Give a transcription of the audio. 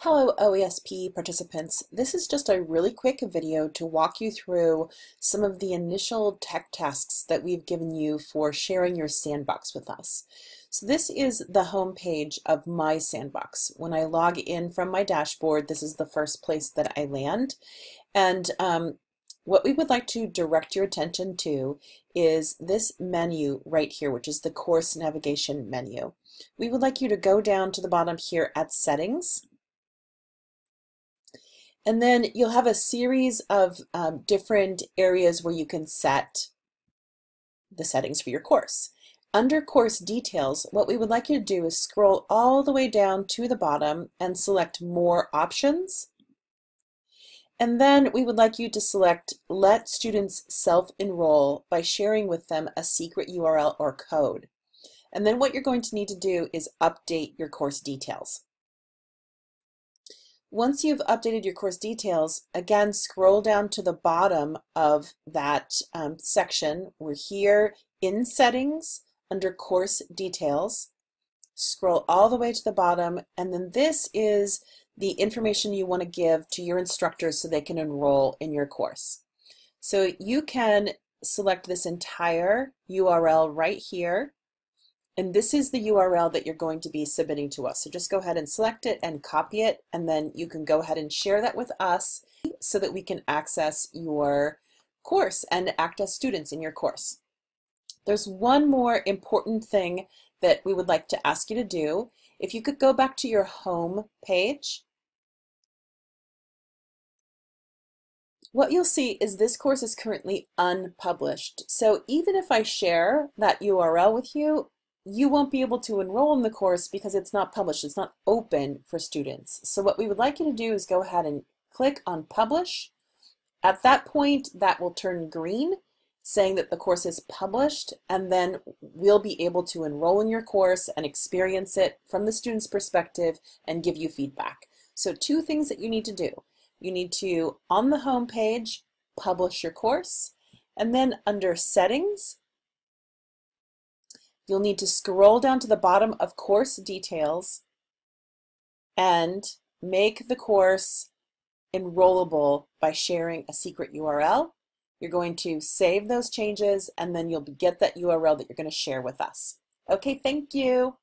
Hello OESP participants. This is just a really quick video to walk you through some of the initial tech tasks that we've given you for sharing your sandbox with us. So this is the home page of my sandbox. When I log in from my dashboard, this is the first place that I land. And um, what we would like to direct your attention to is this menu right here, which is the course navigation menu. We would like you to go down to the bottom here at settings and then you'll have a series of um, different areas where you can set the settings for your course. Under course details, what we would like you to do is scroll all the way down to the bottom and select more options. And then we would like you to select let students self-enroll by sharing with them a secret URL or code. And then what you're going to need to do is update your course details. Once you've updated your course details, again, scroll down to the bottom of that um, section. We're here in settings under course details. Scroll all the way to the bottom, and then this is the information you want to give to your instructors so they can enroll in your course. So you can select this entire URL right here and this is the URL that you're going to be submitting to us. So just go ahead and select it and copy it, and then you can go ahead and share that with us so that we can access your course and act as students in your course. There's one more important thing that we would like to ask you to do. If you could go back to your home page, what you'll see is this course is currently unpublished. So even if I share that URL with you, you won't be able to enroll in the course because it's not published. It's not open for students. So what we would like you to do is go ahead and click on publish. At that point, that will turn green, saying that the course is published, and then we'll be able to enroll in your course and experience it from the student's perspective and give you feedback. So two things that you need to do. You need to, on the home page, publish your course, and then under settings, you'll need to scroll down to the bottom of course details and make the course enrollable by sharing a secret URL. You're going to save those changes and then you'll get that URL that you're going to share with us. Okay, thank you.